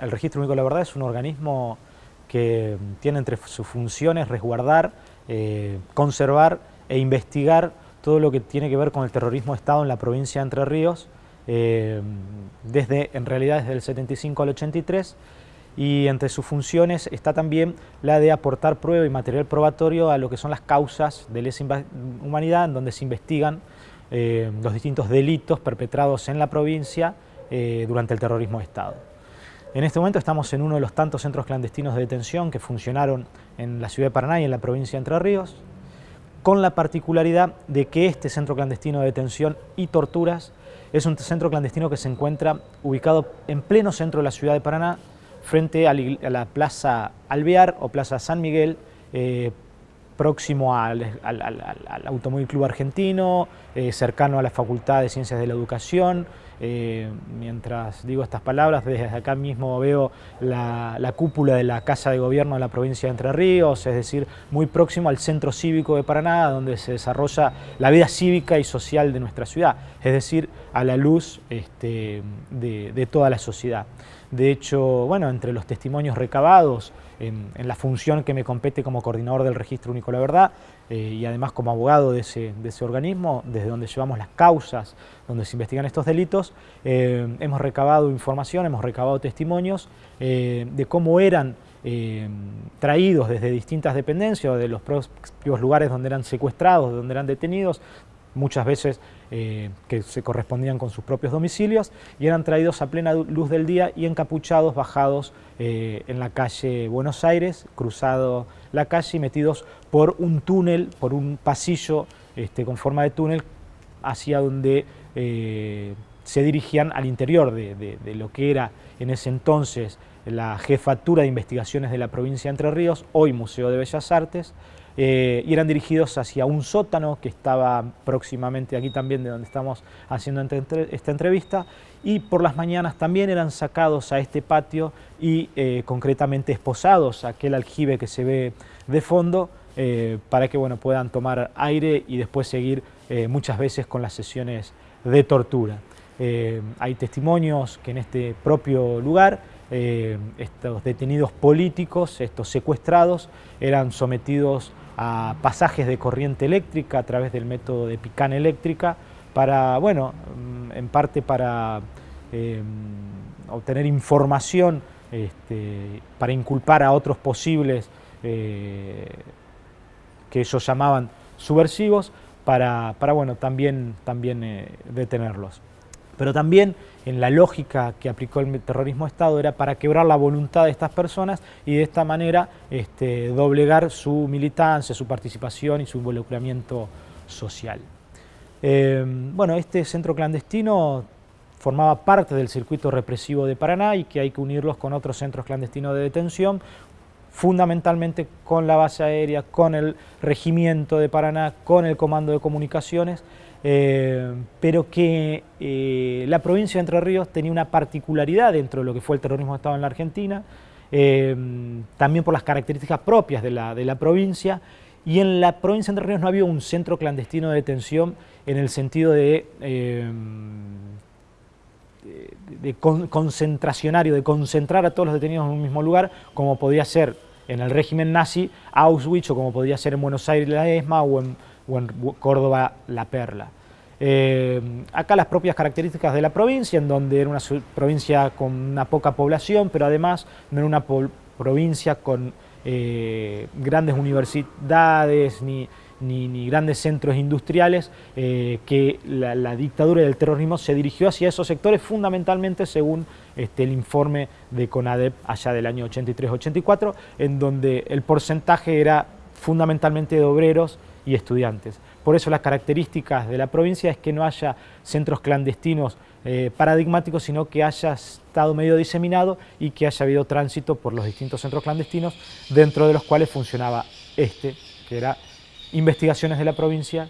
el Registro Único de la Verdad es un organismo que tiene entre sus funciones resguardar, eh, conservar e investigar todo lo que tiene que ver con el terrorismo de Estado en la provincia de Entre Ríos, eh, desde, en realidad desde el 75 al 83, y entre sus funciones está también la de aportar prueba y material probatorio a lo que son las causas de lesa humanidad, en donde se investigan eh, los distintos delitos perpetrados en la provincia durante el terrorismo de Estado. En este momento estamos en uno de los tantos centros clandestinos de detención que funcionaron en la ciudad de Paraná y en la provincia de Entre Ríos, con la particularidad de que este centro clandestino de detención y torturas es un centro clandestino que se encuentra ubicado en pleno centro de la ciudad de Paraná, frente a la Plaza Alvear o Plaza San Miguel, eh, próximo al, Automóvil Club Argentino, eh, cercano a la Facultad de Ciencias de la Educación, eh, mientras digo estas palabras, desde acá mismo veo la, cúpula de la Casa de Gobierno de la provincia de Entre Ríos, es decir, muy próximo al Centro Cívico de Paraná, donde se desarrolla la vida cívica y social de nuestra ciudad, es decir, a la luz este, de toda la sociedad. De hecho, bueno, entre los testimonios recabados en, la función que me compete como coordinador del Registro Único de la Verdad eh, y además como abogado de ese, organismo, desde donde llevamos las causas, donde se investigan estos delitos, eh, hemos recabado información, hemos recabado testimonios eh, de cómo eran traídos desde distintas dependencias, de los propios lugares donde eran secuestrados, donde eran detenidos, muchas veces eh, que se correspondían con sus propios domicilios y eran traídos a plena luz del día y encapuchados, bajados eh, en la calle Buenos Aires, cruzado la calle y metidos por un túnel, por un pasillo este, con forma de túnel hacia donde eh, se dirigían al interior de, de lo que era en ese entonces la Jefatura de Investigaciones de la provincia de Entre Ríos, hoy Museo de Bellas Artes, eh, y eran dirigidos hacia un sótano que estaba próximamente aquí también de donde estamos haciendo esta entrevista y por las mañanas también eran sacados a este patio y eh, concretamente esposados a aquel aljibe que se ve de fondo eh, para que bueno, puedan tomar aire y después seguir muchas veces con las sesiones de tortura. hay testimonios que en este propio lugar estos detenidos políticos, estos secuestrados, eran sometidos a pasajes de corriente eléctrica a través del método de picana eléctrica para, bueno, mm, en parte para em, obtener información este, para inculpar a otros posibles eh, que ellos llamaban subversivos para, para bueno, también, también eh, detenerlos. Pero también en la lógica que aplicó el terrorismo de Estado era para quebrar la voluntad de estas personas y de esta manera este, doblegar su militancia, su participación y su involucramiento social. Eh, bueno, este centro clandestino formaba parte del circuito represivo de Paraná y que hay que unirlos con otros centros clandestinos de detención, fundamentalmente con la base aérea, con el regimiento de Paraná, con el comando de comunicaciones, eh, pero que eh, la provincia de Entre Ríos tenía una particularidad dentro de lo que fue el terrorismo de Estado en la Argentina, eh, también por las características propias de la, de la, provincia, y en la provincia de Entre Ríos no había un centro clandestino de detención en el sentido de, de, concentracionario, de concentrar a todos los detenidos en un mismo lugar, como podía ser en el régimen nazi Auschwitz, o como podía ser en Buenos Aires la ESMA, o en o en Córdoba La Perla. Eh, acá las propias características de la provincia, en donde era una provincia con una poca población, pero además no era una provincia con eh, grandes universidades ni, grandes centros industriales, eh, que la, dictadura del terrorismo se dirigió hacia esos sectores fundamentalmente según este, el informe de CONADEP allá del año 83-84, en donde el porcentaje era fundamentalmente de obreros y estudiantes. Por eso las características de la provincia es que no haya centros clandestinos eh, paradigmáticos, sino que haya estado medio diseminado y que haya habido tránsito por los distintos centros clandestinos, dentro de los cuales funcionaba este, que era investigaciones de la provincia.